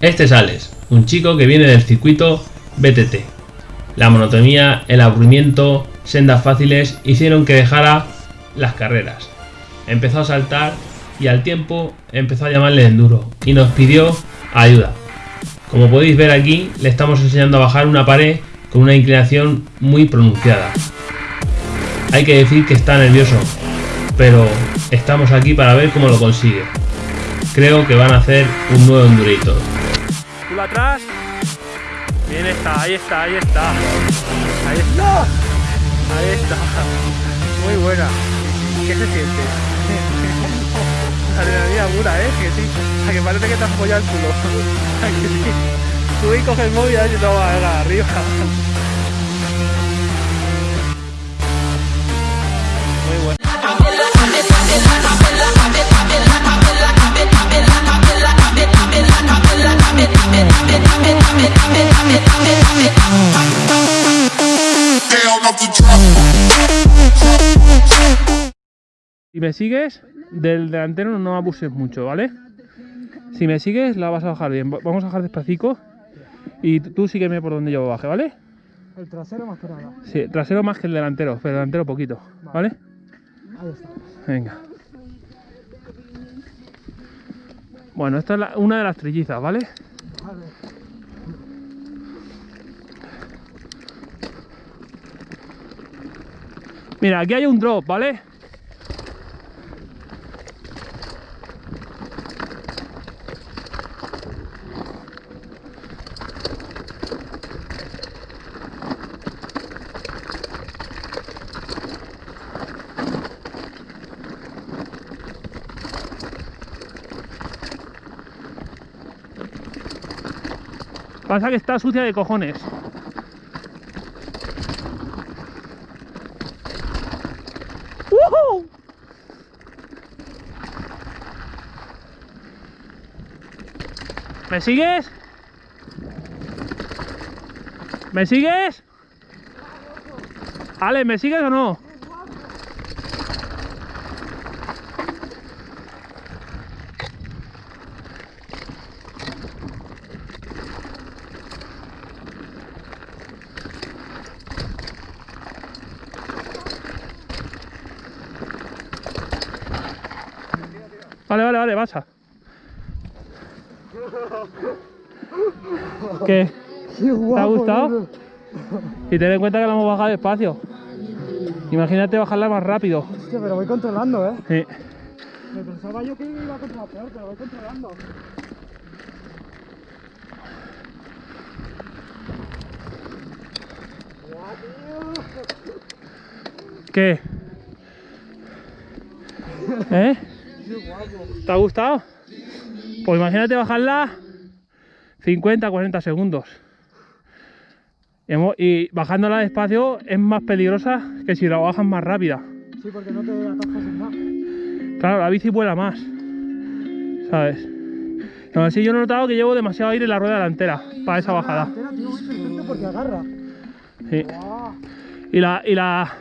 Este es Alex, un chico que viene del circuito BTT. La monotonía, el aburrimiento, sendas fáciles hicieron que dejara las carreras. Empezó a saltar y al tiempo empezó a llamarle enduro y nos pidió ayuda. Como podéis ver aquí, le estamos enseñando a bajar una pared con una inclinación muy pronunciada. Hay que decir que está nervioso, pero estamos aquí para ver cómo lo consigue. Creo que van a hacer un nuevo endurator. Culo atrás. Bien está, ahí está, ahí está. Ahí está. Ahí está. Muy buena. ¿Qué se siente? Adrenalina pura, ¿eh? Que sí. A que parece que te has follado el culo. A que sí. Tú y coges el móvil y no va a ver arriba. Muy bueno. Si me sigues, del delantero no abuses mucho, ¿vale? Si me sigues, la vas a bajar bien. Va- Vamos a bajar despacito y tú sígueme por donde yo baje, ¿vale? El trasero más que nada. Sí, trasero más que el delantero, pero delantero poquito, ¿vale? Ahí está. Venga. Bueno, esta es la- una de las trillizas. Vale. Mira, aquí hay un drop, ¿vale? Pasa que está sucia de cojones. ¿Me sigues? ¿Me sigues? Ale, ¿me sigues o no? Vale, vale, vale, pasa. ¿Qué? ¿Te ha gustado? Y ten en cuenta que la hemos bajado despacio. Imagínate bajarla más rápido. Hostia, pero voy controlando, ¿eh? Sí. Me pensaba yo que iba a controlar peor, pero voy controlando. ¿Qué? ¿Eh? ¿Te ha gustado? Pues imagínate bajarla 50, 40 segundos. Y bajándola despacio es más peligrosa que si la bajas más rápida. Sí, porque no te atascas en nada. Claro, la bici vuela más. ¿Sabes? Aún así yo he notado que llevo demasiado aire en la rueda delantera para esa bajada. Delantera, tío, perfecto porque agarra. Sí. Y la, y la,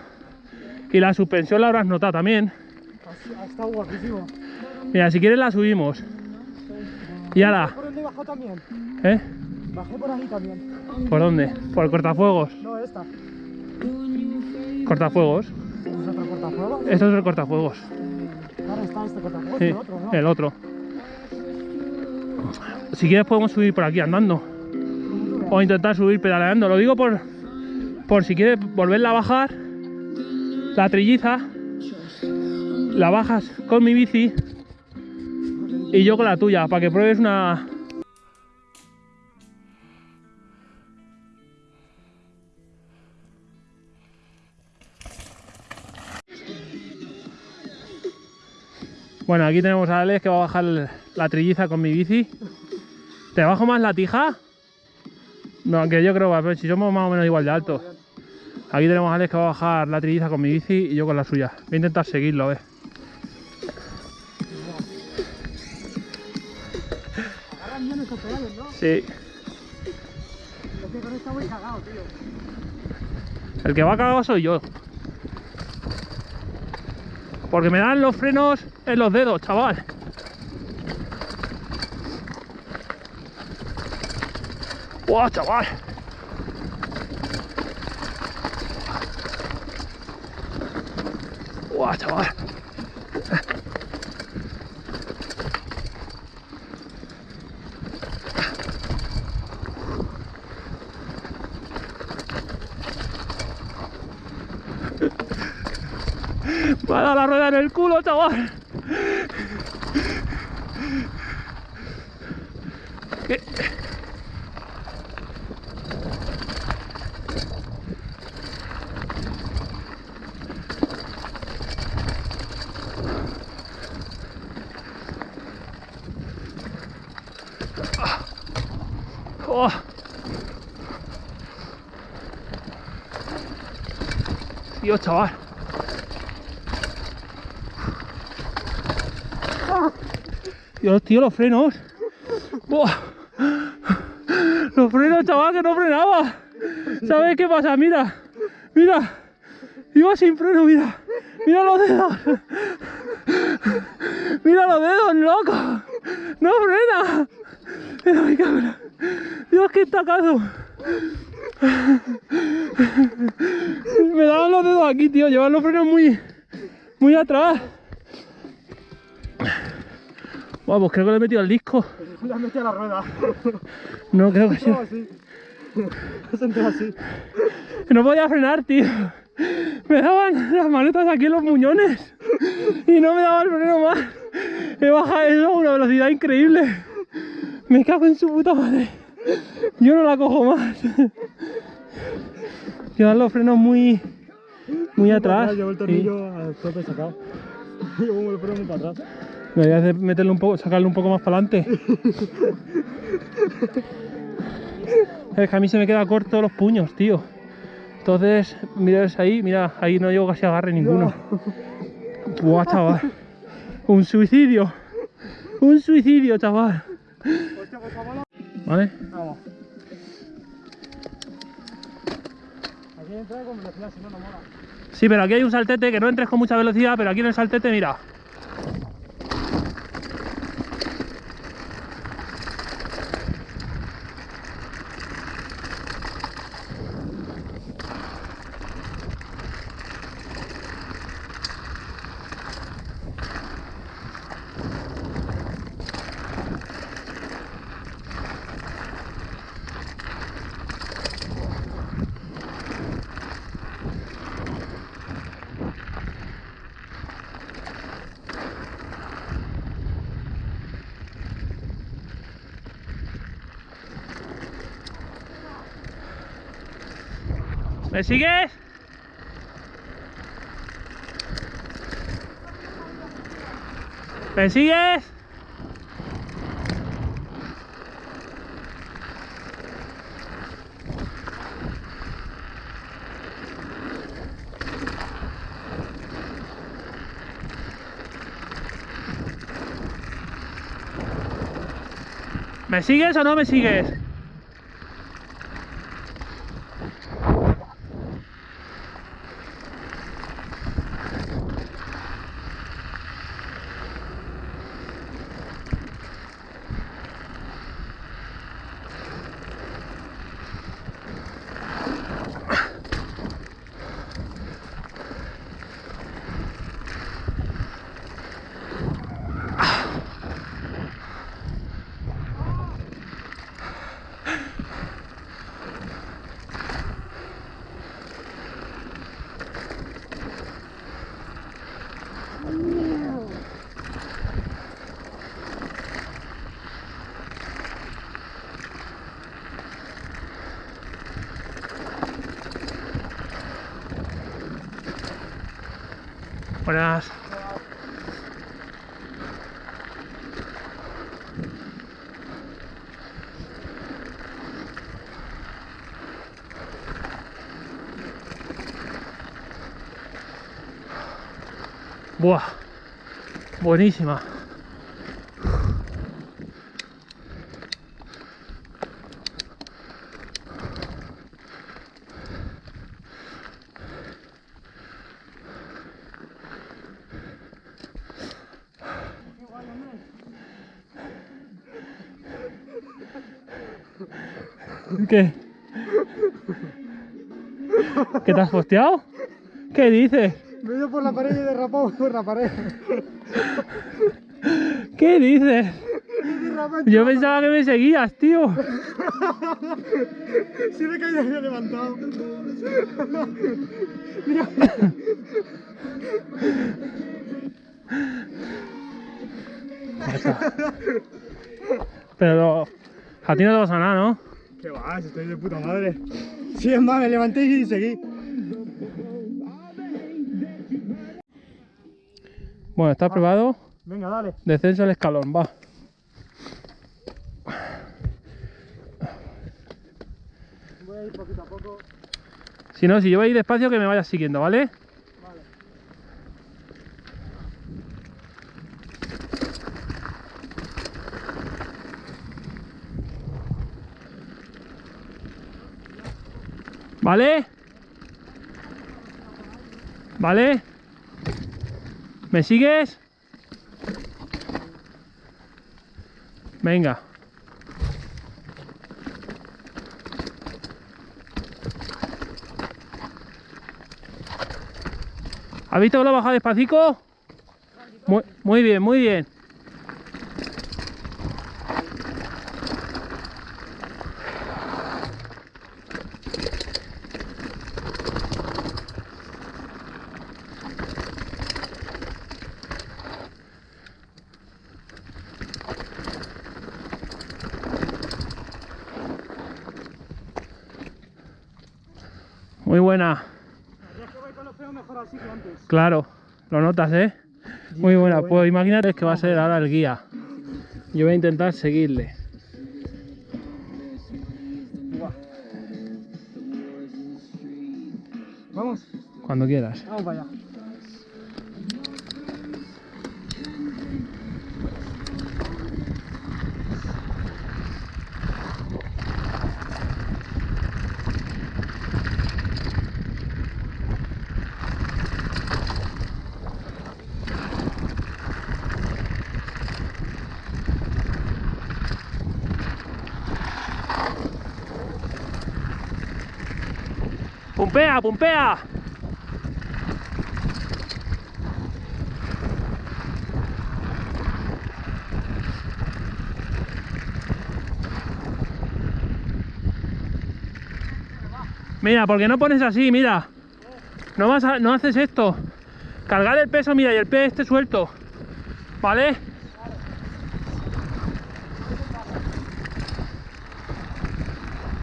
y la suspensión la habrás notado también. ha estado guapísimo. Mira, si quieres la subimos. Y ahora, ¿Por dónde bajó también? ¿eh? Bajé por ahí también. ¿Por dónde? Por el cortafuegos. No, esta. Cortafuegos. ¿Es otro cortafuegos? Esto es el cortafuegos. Claro, está este cortafuegos Sí, y el otro, ¿no? el otro. Si quieres podemos subir por aquí andando. O intentar subir pedaleando. Lo digo por, por si quieres volverla a bajar. La trilliza. La bajas con mi bici. Y yo con la tuya. Para que pruebes una... Bueno, aquí tenemos a Alex que va a bajar la trilliza con mi bici. ¿Te bajo más la tija? No, aunque yo creo que si somos más o menos igual de altos. Aquí tenemos a Alex que va a bajar la trilliza con mi bici y yo con la suya. Voy a intentar seguirlo, a. Sí. El que va cagado soy yo. Porque me dan los frenos en los dedos, chaval. ¡Buah, chaval! ¡Buah, chaval! Me ha dado la rueda en el culo, chaval. ¿Qué? Dios, chaval. Dios, tío, los frenos. Buah. Los frenos, chaval, que no frenaba. ¿Sabes qué pasa? Mira, mira. Iba sin freno, mira. Mira los dedos. Mira los dedos, loco. No frena. Mira mi cámara. Dios, qué tacazo. Me daban los dedos aquí, tío. Llevan los frenos muy, muy atrás. Pues creo que le he metido al disco. Le has metido la rueda. No, creo que sí. No, así. Así. Podía frenar, tío. Me daban las manetas aquí en los muñones y no me daba el freno más. He bajado eso a una velocidad increíble. Me cago en su puta madre. Yo no la cojo más. Llevan los frenos muy, muy atrás. Llevo el Sí. tornillo al tope sacado. Llevo el freno muy para atrás. Deberías de meterle un poco, sacarle un poco más para adelante. Es que a mí se me queda corto los puños, tío. Entonces, mira ese ahí, mira, ahí no llevo casi agarre ninguno. Buah, chaval. Un suicidio. Un suicidio, chaval. ¿Vale? Vamos. Aquí entra con velocidad, si no, no mola. Sí, pero aquí hay un saltete que no entres con mucha velocidad, pero aquí en el saltete, mira. ¿Me sigues? ¿Me sigues? ¿Me sigues o no me sigues? Buah. Buenísima. ¿Qué? ¿Qué te has posteado? ¿Qué dices? Me he ido por la pared y he derrapado por la pared. ¿Qué dices? Yo pensaba que me seguías, tío. Si me me he levantado. Mira. Pero a ti no te pasa nada, ¿no? Va, si estoy de puta madre. Sí, es más, me levanté y seguí. Bueno, ¿estás preparado? Venga, dale. Descenso al escalón, va. Voy a ir poquito a poco. Si no, si yo voy a ir despacio, que me vayas siguiendo. Vale. ¿Vale? ¿Vale? ¿Me sigues? Venga. ¿Has visto que lo he bajado despacito? Muy, muy bien, muy bien. Muy buena. Ya que voy con los peos mejor así que antes. Claro, lo notas, ¿eh? Muy buena. Pues imagínate que va a ser ahora el guía. Yo voy a intentar seguirle. Vamos, Cuando quieras. vamos para allá. ¡Pumpea, pumpea! Mira, ¿por qué no pones así? Mira. No, vas a- no haces esto. Cargar el peso, mira, y el pie esté suelto. ¿Vale?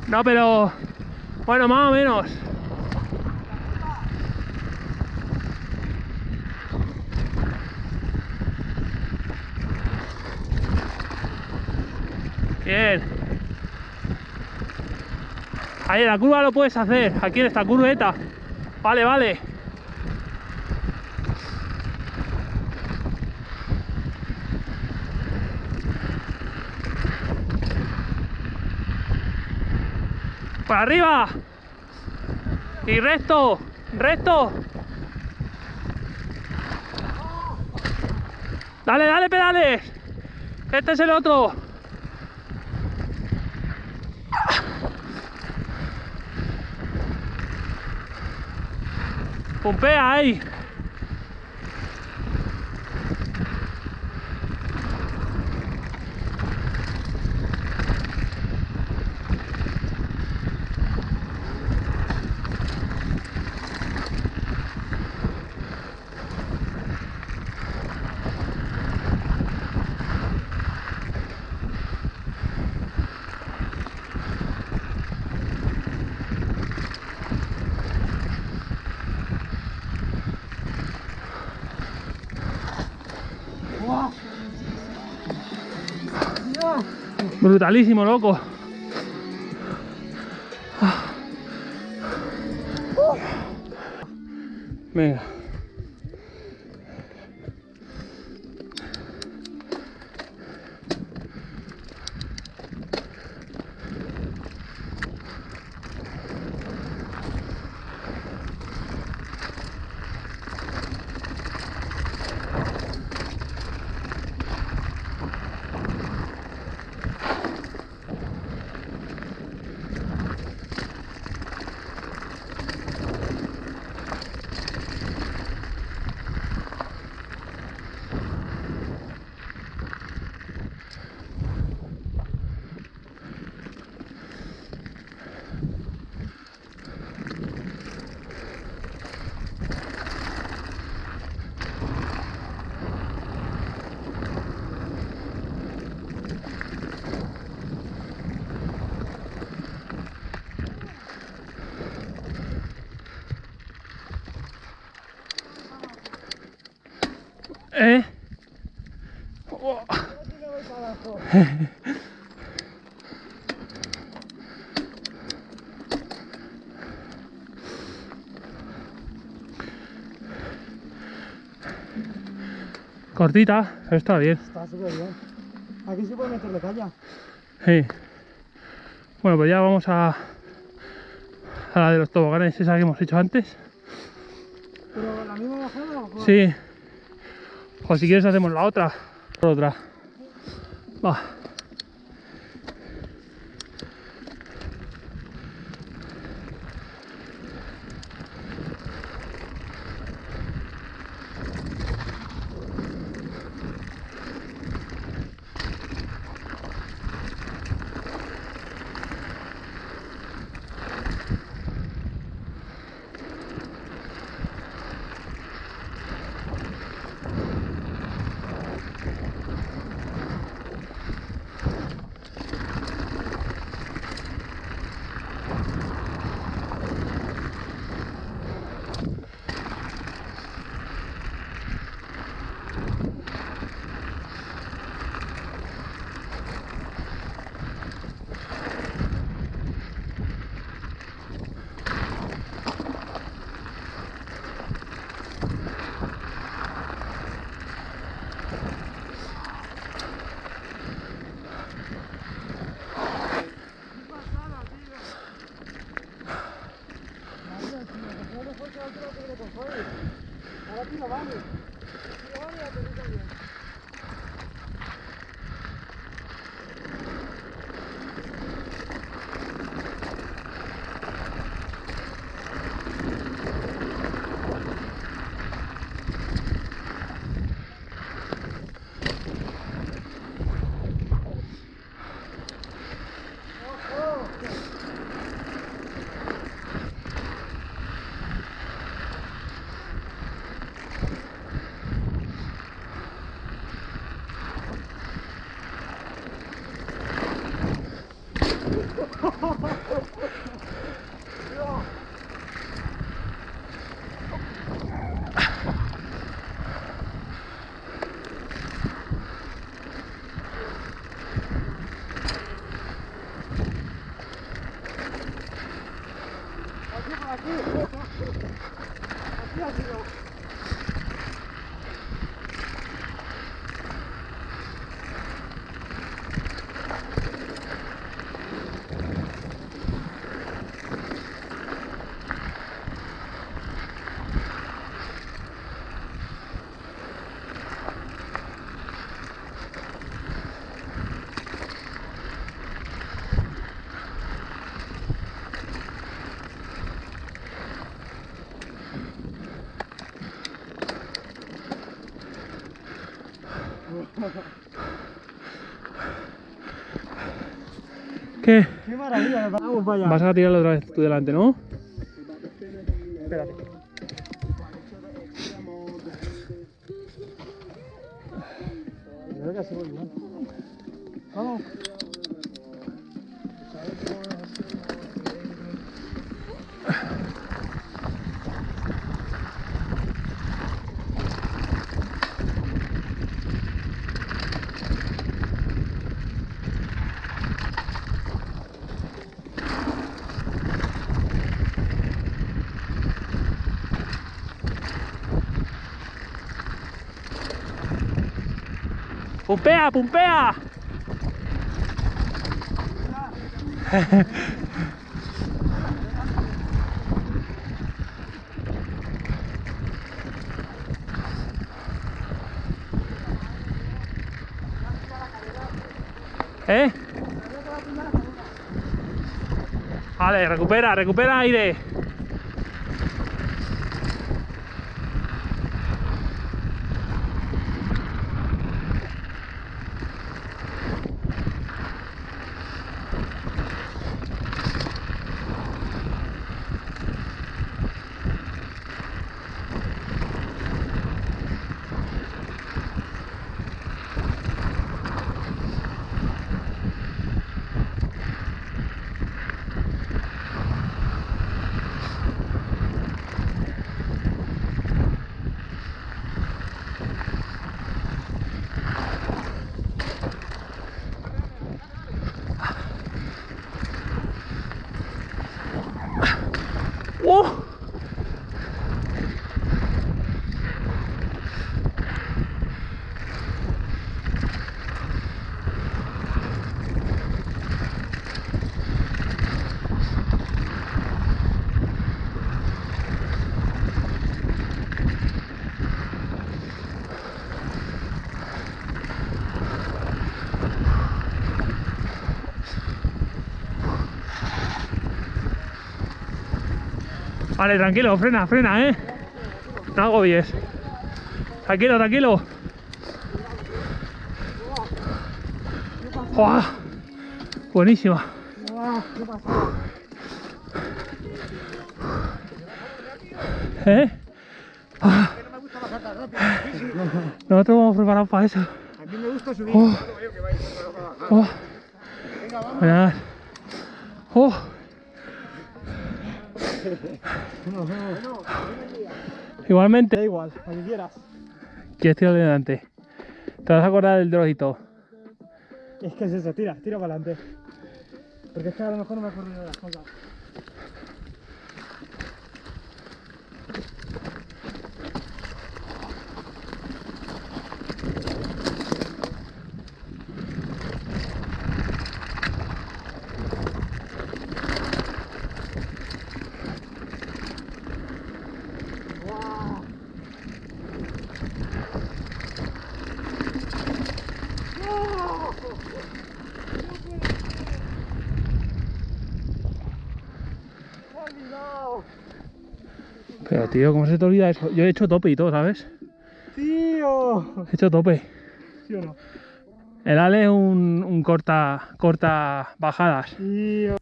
No, pero... Bueno, más o menos. Bien. Ahí en la curva lo puedes hacer. Aquí en esta curveta. Vale, vale. Para arriba. Y recto. Recto. Dale, dale, pedales. Este es el otro. Pompeia, ai! Brutalísimo, loco. Venga. Cortita, pero está bien. Está súper bien. Aquí se puede meter de caña. Sí. Bueno, pues ya vamos a, a la de los toboganes, esa que hemos hecho antes. Pero la misma bajada o cuál? Sí. O si quieres hacemos la otra. Por otra. Va. ¿Qué? Qué maravilla, vamos para allá. Vas a tirarlo otra vez tú delante, ¿no? Espérate. Que. Vamos. ¡Pumpea! ¿Eh? Vale, recupera, recupera aire. Vale, tranquilo, frena, frena, eh. No agobies. Tranquilo, tranquilo. ¡Guau! Buenísima. ¿Eh? Ah. Nosotros vamos preparados para eso. A mí me gusta subir. Oh. Oh. Mirad. Oh. Igualmente, Da igual, a que quieras. ¿quieres tirar delante? Te vas a acordar del drogito. Es que es eso, tira, tira para adelante. Porque es que a lo mejor no me acuerdo de las cosas. Pero tío, ¿cómo se te olvida eso? Yo he hecho tope y todo, ¿sabes? ¡Tío! He hecho tope. ¿Sí o no? El Ale es un, un corta, corta bajadas. Tío.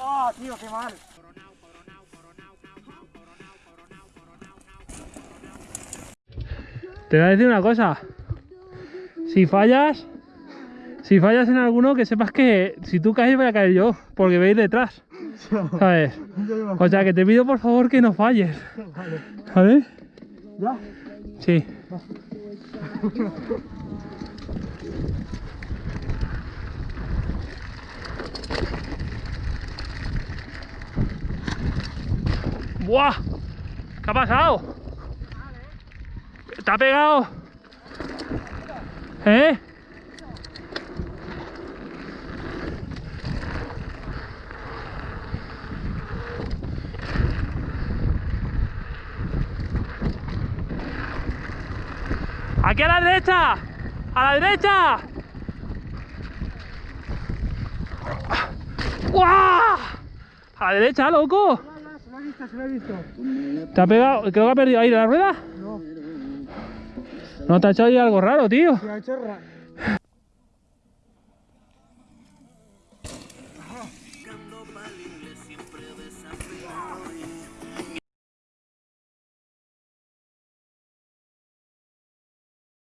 ¡Ah, tío, qué mal! Te voy a decir una cosa. Si fallas, si fallas en alguno, que sepas que si tú caes voy a caer yo, porque veis detrás, ¿sabes? O sea que te pido por favor que no falles, Vale. ¿Ya? Sí. ¡Buah! ¿Qué ha pasado? ¿Te ha pegado? ¿Eh? ¡Aquí a la derecha! ¡A la derecha! ¡Guau! ¡A la derecha, loco! Ya, ya, se lo he visto, se lo he visto. ¿Te ha pegado? Creo que ha perdido aire la rueda. No, ¿No te ha hecho ahí algo raro, tío? se ha hecho ra-